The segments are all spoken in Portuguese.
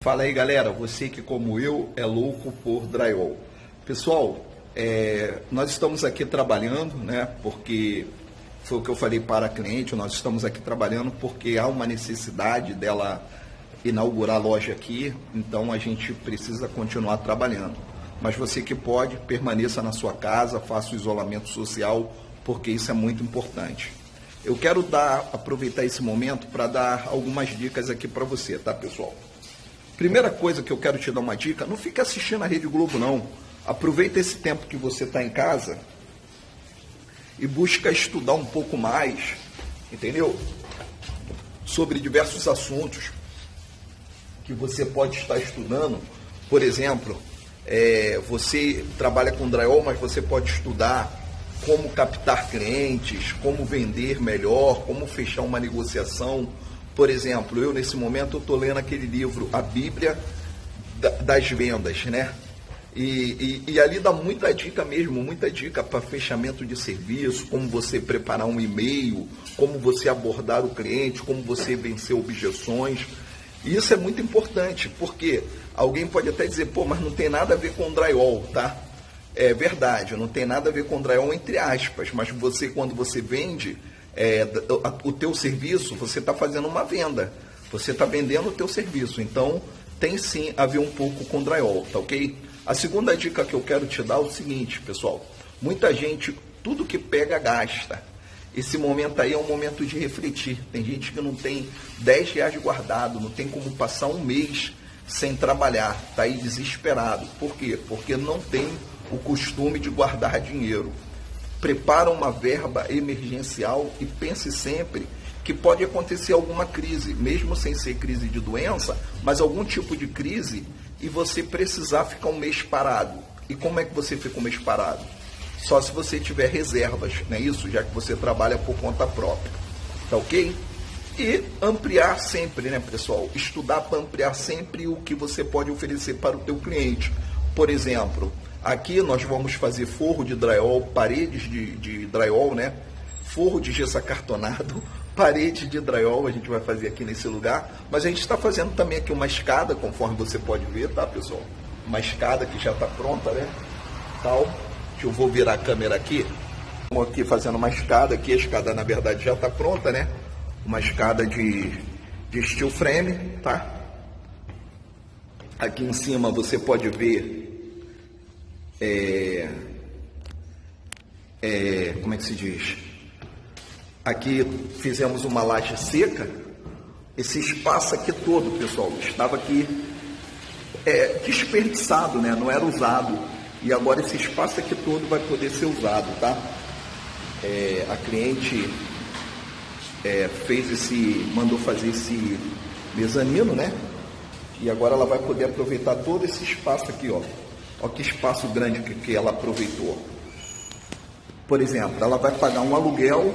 Fala aí galera, você que como eu é louco por drywall. Pessoal, é, nós estamos aqui trabalhando, né? Porque foi o que eu falei para a cliente, nós estamos aqui trabalhando porque há uma necessidade dela inaugurar a loja aqui, então a gente precisa continuar trabalhando. Mas você que pode, permaneça na sua casa, faça o isolamento social, porque isso é muito importante. Eu quero dar, aproveitar esse momento para dar algumas dicas aqui para você, tá pessoal? Primeira coisa que eu quero te dar uma dica, não fique assistindo a Rede Globo não. Aproveita esse tempo que você está em casa e busca estudar um pouco mais, entendeu? Sobre diversos assuntos que você pode estar estudando. Por exemplo, é, você trabalha com drywall, mas você pode estudar como captar clientes, como vender melhor, como fechar uma negociação por exemplo, eu nesse momento estou lendo aquele livro, A Bíblia das Vendas, né? E, e, e, ali dá muita dica mesmo, muita dica para fechamento de serviço, como você preparar um e-mail, como você abordar o cliente, como você vencer objeções. E isso é muito importante, porque alguém pode até dizer, pô, mas não tem nada a ver com drywall, tá? É verdade, não tem nada a ver com drywall entre aspas, mas você, quando você vende, é, o teu serviço, você está fazendo uma venda. Você está vendendo o teu serviço. Então, tem sim a ver um pouco com drywall, tá ok? A segunda dica que eu quero te dar é o seguinte, pessoal. Muita gente, tudo que pega, gasta. Esse momento aí é um momento de refletir. Tem gente que não tem 10 reais guardado, não tem como passar um mês sem trabalhar, está aí desesperado. Por quê? Porque não tem o costume de guardar dinheiro prepara uma verba emergencial e pense sempre que pode acontecer alguma crise, mesmo sem ser crise de doença, mas algum tipo de crise e você precisar ficar um mês parado. E como é que você fica um mês parado? Só se você tiver reservas, não é isso? Já que você trabalha por conta própria. Tá ok? E ampliar sempre, né, pessoal? Estudar para ampliar sempre o que você pode oferecer para o teu cliente. Por exemplo, Aqui nós vamos fazer forro de drywall, paredes de, de drywall, né? Forro de gesso acartonado, parede de drywall a gente vai fazer aqui nesse lugar. Mas a gente está fazendo também aqui uma escada, conforme você pode ver, tá pessoal? Uma escada que já está pronta, né? Tal. Eu vou virar a câmera aqui. Estamos aqui fazendo uma escada aqui, a escada na verdade já está pronta, né? Uma escada de, de steel frame, tá? Aqui em cima você pode ver é, é, como é que se diz? Aqui fizemos uma laje seca. Esse espaço aqui todo, pessoal, estava aqui é, desperdiçado, né? não era usado. E agora esse espaço aqui todo vai poder ser usado, tá? É, a cliente é, fez esse, mandou fazer esse mezanino, né? E agora ela vai poder aproveitar todo esse espaço aqui, ó. Olha que espaço grande que, que ela aproveitou. Por exemplo, ela vai pagar um aluguel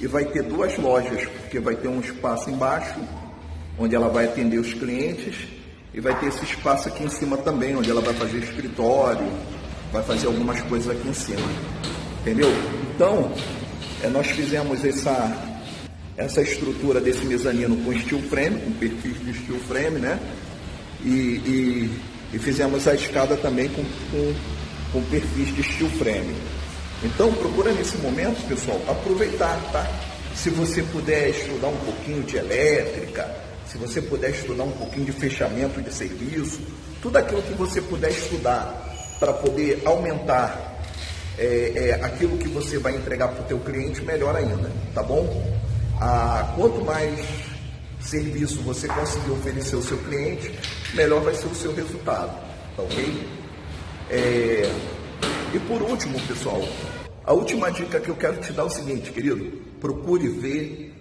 e vai ter duas lojas, porque vai ter um espaço embaixo, onde ela vai atender os clientes, e vai ter esse espaço aqui em cima também, onde ela vai fazer escritório, vai fazer algumas coisas aqui em cima. Entendeu? Então, é, nós fizemos essa, essa estrutura desse mezanino com steel frame, com perfil de steel frame, né? E, e e fizemos a escada também com, com, com perfis de steel frame. Então procura nesse momento, pessoal, aproveitar, tá? Se você puder estudar um pouquinho de elétrica, se você puder estudar um pouquinho de fechamento de serviço, tudo aquilo que você puder estudar para poder aumentar é, é, aquilo que você vai entregar para o teu cliente, melhor ainda, tá bom? Ah, quanto mais serviço você conseguir oferecer ao seu cliente, melhor vai ser o seu resultado, tá ok? É... E por último, pessoal, a última dica que eu quero te dar é o seguinte, querido, procure ver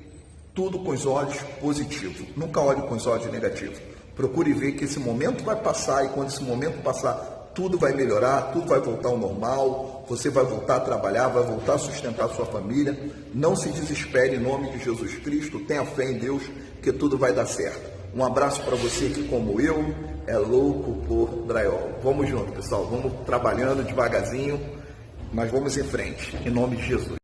tudo com os olhos positivos, nunca olhe com os olhos negativos. Procure ver que esse momento vai passar e quando esse momento passar, tudo vai melhorar, tudo vai voltar ao normal, você vai voltar a trabalhar, vai voltar a sustentar a sua família. Não se desespere em nome de Jesus Cristo, tenha fé em Deus que tudo vai dar certo. Um abraço para você que, como eu, é louco por drywall. Vamos junto, pessoal, vamos trabalhando devagarzinho, mas vamos em frente, em nome de Jesus.